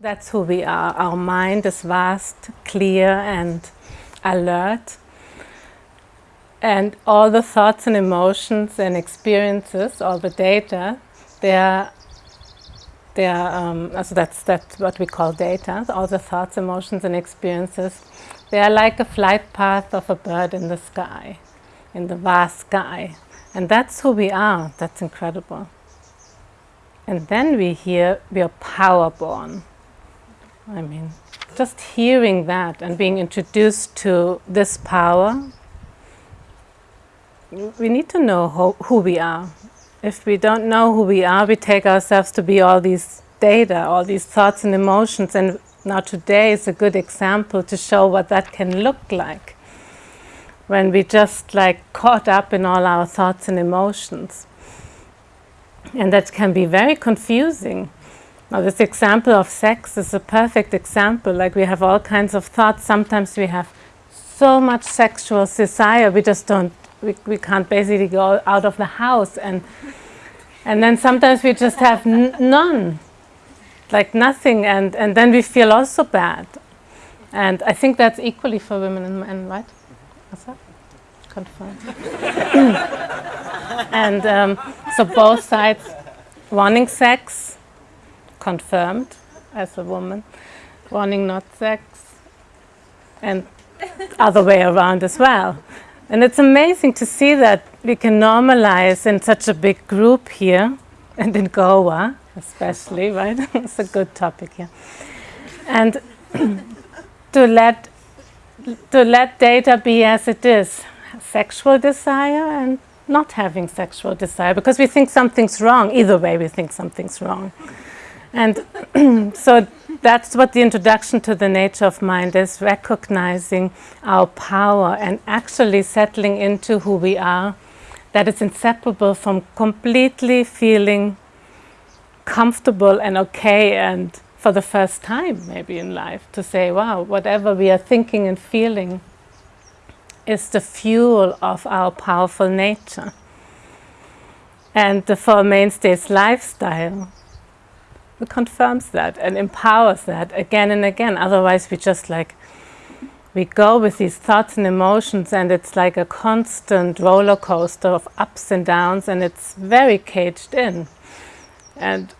That's who we are. Our mind is vast, clear and alert. And all the thoughts and emotions and experiences, all the data, they are, they are um, so that's, that's what we call data, all the thoughts, emotions and experiences. They are like a flight path of a bird in the sky, in the vast sky. And that's who we are. That's incredible. And then we hear we are power born. I mean, just hearing that and being introduced to this power, we need to know who, who we are. If we don't know who we are, we take ourselves to be all these data, all these thoughts and emotions. And now today is a good example to show what that can look like when we just like caught up in all our thoughts and emotions. And that can be very confusing now this example of sex is a perfect example, like we have all kinds of thoughts, sometimes we have so much sexual desire, we just don't, we, we can't basically go out of the house and and then sometimes we just have none, like nothing, and, and then we feel also bad. And I think that's equally for women and men, right? What's that? Confirmed. and um, so both sides wanting sex, confirmed as a woman, wanting not sex, and other way around as well. And it's amazing to see that we can normalize in such a big group here, and in Goa especially, right? it's a good topic here. And to let to let data be as it is, sexual desire and not having sexual desire, because we think something's wrong. Either way, we think something's wrong. And so that's what the introduction to the nature of mind is, recognizing our power and actually settling into who we are, that is inseparable from completely feeling comfortable and okay and for the first time maybe in life to say, wow, whatever we are thinking and feeling is the fuel of our powerful nature. And the Four Mainstays lifestyle confirms that and empowers that again and again. Otherwise, we just like, we go with these thoughts and emotions and it's like a constant roller coaster of ups and downs and it's very caged in. And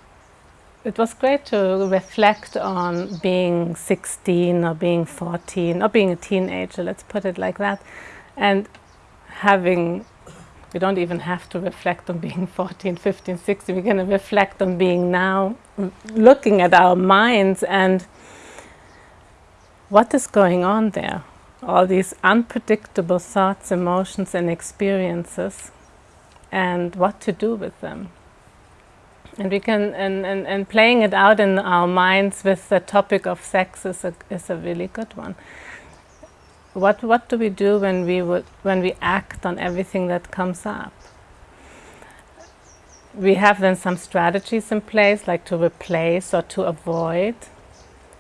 it was great to reflect on being 16 or being 14 or being a teenager, let's put it like that, and having we don't even have to reflect on being 14, 15, 16. We're going to reflect on being now, looking at our minds and what is going on there. All these unpredictable thoughts, emotions and experiences and what to do with them. And we can, and, and, and playing it out in our minds with the topic of sex is a, is a really good one what, what do we do when we, when we act on everything that comes up? We have then some strategies in place, like to replace or to avoid.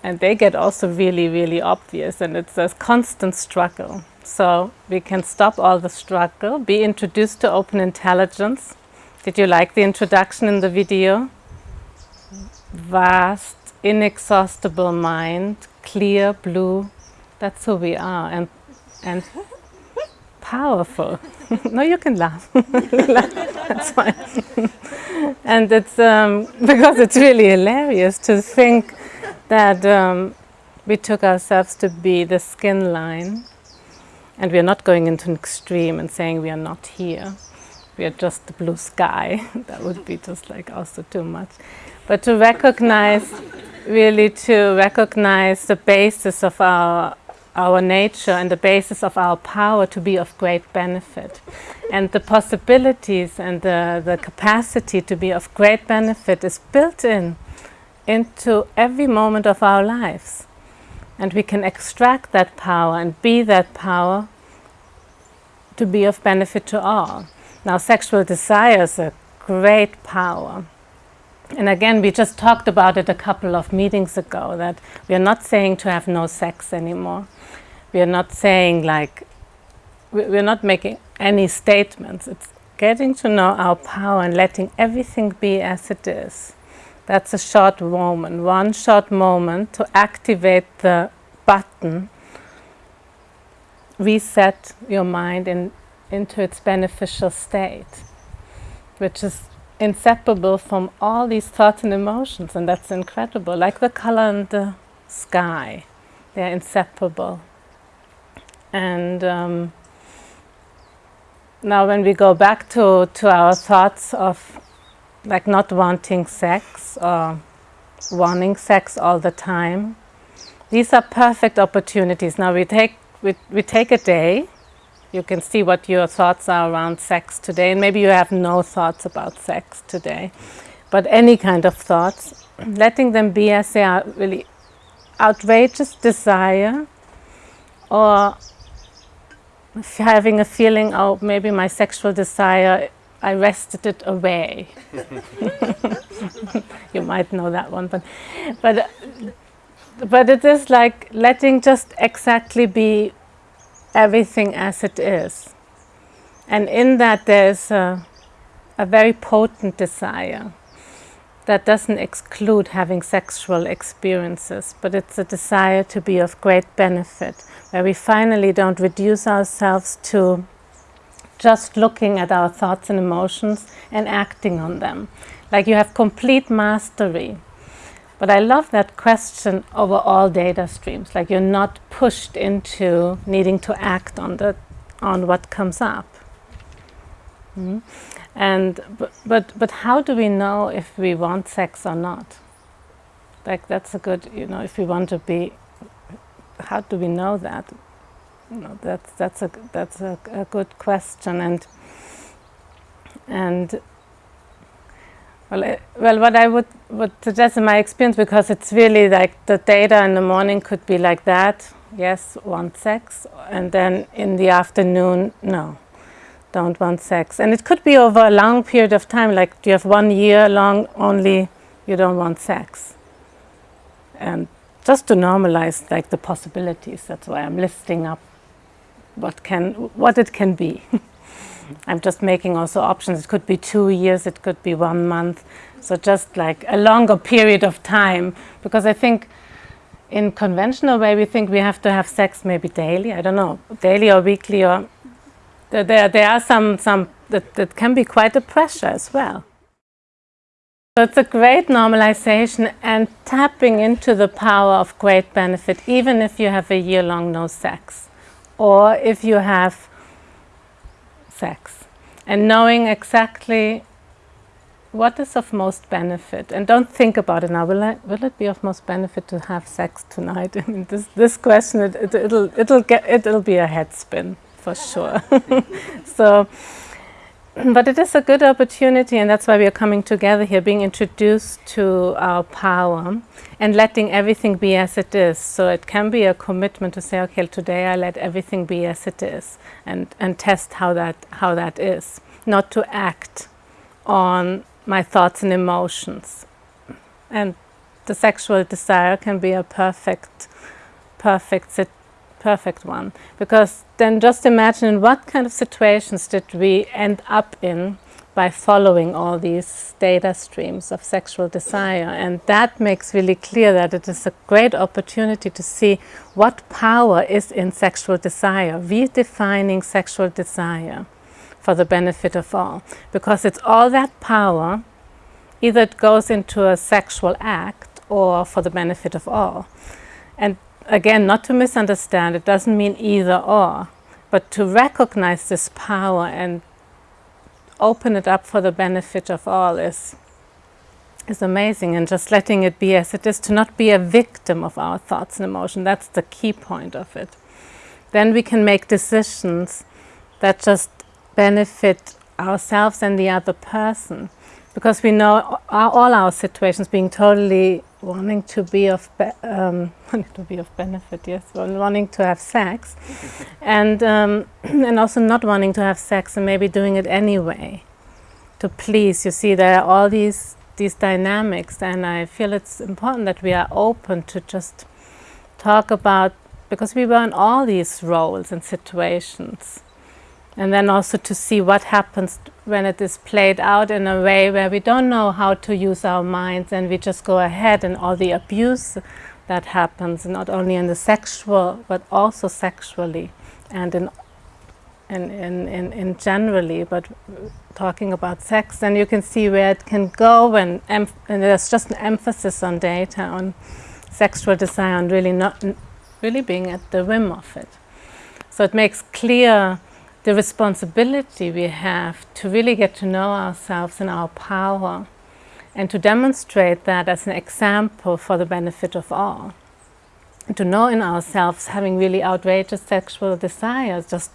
And they get also really, really obvious, and it's a constant struggle. So we can stop all the struggle, be introduced to open intelligence. Did you like the introduction in the video? Vast, inexhaustible mind, clear, blue, that's who we are and and powerful. no, you can laugh. That's fine. and it's um, because it's really hilarious to think that um, we took ourselves to be the skin line and we are not going into an extreme and saying we are not here. We are just the blue sky. that would be just like also too much. But to recognize, really to recognize the basis of our our nature and the basis of our power to be of great benefit. And the possibilities and the, the capacity to be of great benefit is built in into every moment of our lives. And we can extract that power and be that power to be of benefit to all. Now sexual desire is a great power. And again, we just talked about it a couple of meetings ago, that we are not saying to have no sex anymore. We are not saying like, we're not making any statements. It's getting to know our power and letting everything be as it is. That's a short moment, one short moment to activate the button, reset your mind in, into its beneficial state, which is inseparable from all these thoughts and emotions, and that's incredible. Like the color and the sky, they're inseparable. And um, now when we go back to, to our thoughts of like not wanting sex or wanting sex all the time, these are perfect opportunities. Now we take, we, we take a day, you can see what your thoughts are around sex today, and maybe you have no thoughts about sex today, but any kind of thoughts, letting them be as they are really outrageous desire or having a feeling, oh, maybe my sexual desire, I wrested it away. you might know that one, but, but, but it is like letting just exactly be everything as it is. And in that there's a, a very potent desire that doesn't exclude having sexual experiences, but it's a desire to be of great benefit, where we finally don't reduce ourselves to just looking at our thoughts and emotions and acting on them. Like you have complete mastery. But I love that question over all data streams, like you're not pushed into needing to act on, the, on what comes up. Mm -hmm. And but, but how do we know if we want sex or not? Like that's a good, you know, if we want to be, how do we know that? You know, that's that's a that's a, a good question, and and well, well, what I would would suggest in my experience, because it's really like the data in the morning could be like that. Yes, want sex, and then in the afternoon, no don't want sex. And it could be over a long period of time, like you have one year long only you don't want sex. And just to normalize like the possibilities, that's why I'm listing up what can what it can be. I'm just making also options. It could be two years, it could be one month. So just like a longer period of time, because I think in conventional way we think we have to have sex maybe daily, I don't know, daily or weekly or there, there are some, some that, that can be quite a pressure as well. So it's a great normalization and tapping into the power of great benefit, even if you have a year-long no sex, or if you have sex, and knowing exactly what is of most benefit. And don't think about it now, will, I, will it be of most benefit to have sex tonight? I mean, this, this question, it, it, it'll, it'll, get, it'll be a head spin for sure. so, but it is a good opportunity and that's why we are coming together here, being introduced to our power and letting everything be as it is. So it can be a commitment to say, okay, today I let everything be as it is and, and test how that, how that is. Not to act on my thoughts and emotions. And the sexual desire can be a perfect, perfect perfect one. Because then just imagine what kind of situations did we end up in by following all these data streams of sexual desire. And that makes really clear that it is a great opportunity to see what power is in sexual desire, redefining sexual desire for the benefit of all. Because it's all that power, either it goes into a sexual act or for the benefit of all. And again, not to misunderstand, it doesn't mean either or, but to recognize this power and open it up for the benefit of all is, is amazing. And just letting it be as it is, to not be a victim of our thoughts and emotions, that's the key point of it. Then we can make decisions that just benefit ourselves and the other person. Because we know all our situations being totally wanting to be of um, to be of benefit, yes, wanting to have sex, and um, and also not wanting to have sex and maybe doing it anyway, to please. You see, there are all these these dynamics, and I feel it's important that we are open to just talk about because we were in all these roles and situations, And then also to see what happens when it is played out in a way where we don't know how to use our minds and we just go ahead and all the abuse that happens, not only in the sexual, but also sexually and in, in, in, in, in generally, but talking about sex, then you can see where it can go and, and there's just an emphasis on data, on sexual desire, and really not really being at the whim of it. So it makes clear the responsibility we have to really get to know ourselves and our power and to demonstrate that as an example for the benefit of all. To know in ourselves having really outrageous sexual desires, just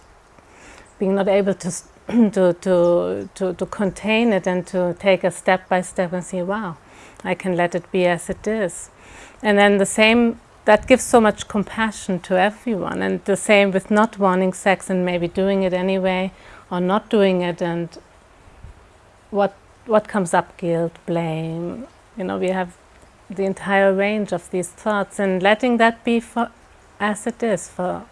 being not able to, to, to, to, to contain it and to take a step by step and see, wow, I can let it be as it is. And then the same, that gives so much compassion to everyone. And the same with not wanting sex and maybe doing it anyway or not doing it and what what comes up, guilt, blame, you know, we have the entire range of these thoughts and letting that be for as it is for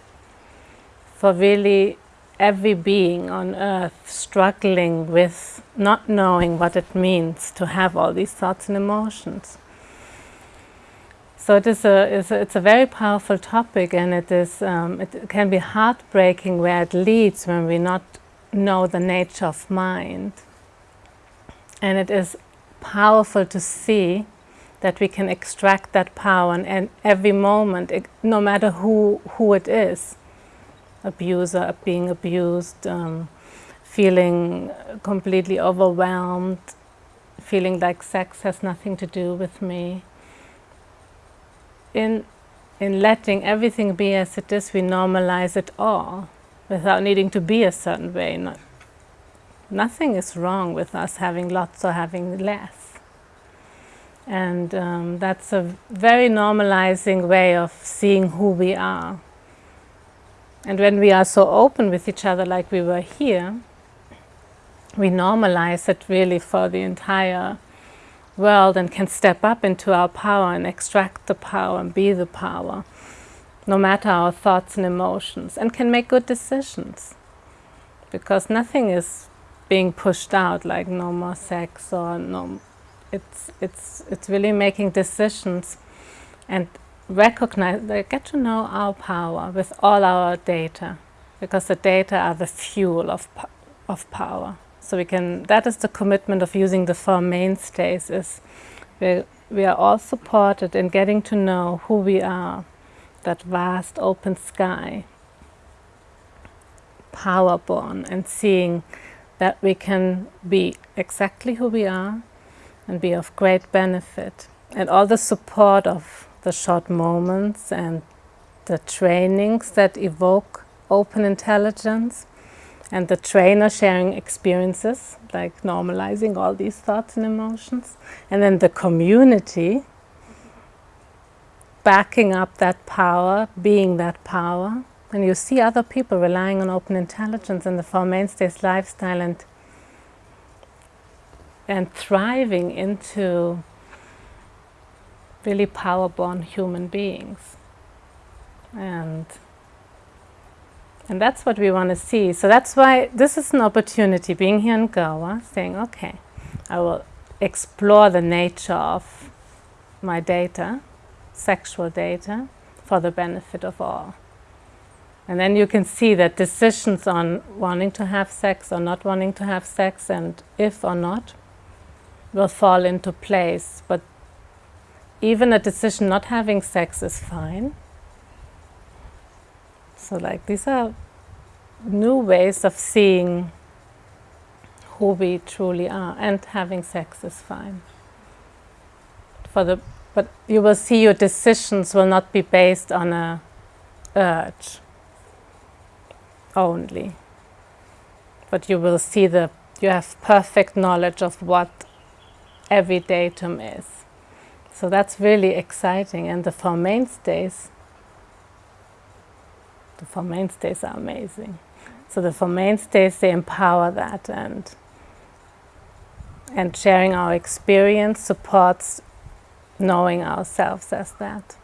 for really every being on earth struggling with not knowing what it means to have all these thoughts and emotions. So it is a, it's a, it's a very powerful topic and it, is, um, it can be heartbreaking where it leads when we not know the nature of mind. And it is powerful to see that we can extract that power and, and every moment, it, no matter who, who it is, abuser, being abused, um, feeling completely overwhelmed, feeling like sex has nothing to do with me. In, in letting everything be as it is, we normalize it all without needing to be a certain way, not, nothing is wrong with us having lots or having less. And um, that's a very normalizing way of seeing who we are. And when we are so open with each other like we were here, we normalize it really for the entire world and can step up into our power and extract the power and be the power, no matter our thoughts and emotions, and can make good decisions. Because nothing is being pushed out, like no more sex or no, it's, it's, it's really making decisions and recognize, get to know our power with all our data, because the data are the fuel of, of power. So we can, that is the commitment of using the four mainstays, is we, we are all supported in getting to know who we are, that vast open sky, power born, and seeing that we can be exactly who we are and be of great benefit. And all the support of the short moments and the trainings that evoke open intelligence and the trainer sharing experiences, like normalizing all these thoughts and emotions. And then the community backing up that power, being that power, and you see other people relying on open intelligence and the Four Mainstays lifestyle and, and thriving into really power-born human beings. And, and that's what we want to see. So that's why this is an opportunity, being here in Goa, saying, okay, I will explore the nature of my data, sexual data, for the benefit of all. And then you can see that decisions on wanting to have sex or not wanting to have sex and if or not will fall into place. But even a decision not having sex is fine. So like these are new ways of seeing who we truly are and having sex is fine. For the, but you will see your decisions will not be based on a urge only. But you will see the, you have perfect knowledge of what every datum is. So that's really exciting. And the Four Mainstays, the Four Mainstays are amazing. So the Four Mainstays, they empower that and, and sharing our experience supports knowing ourselves as that.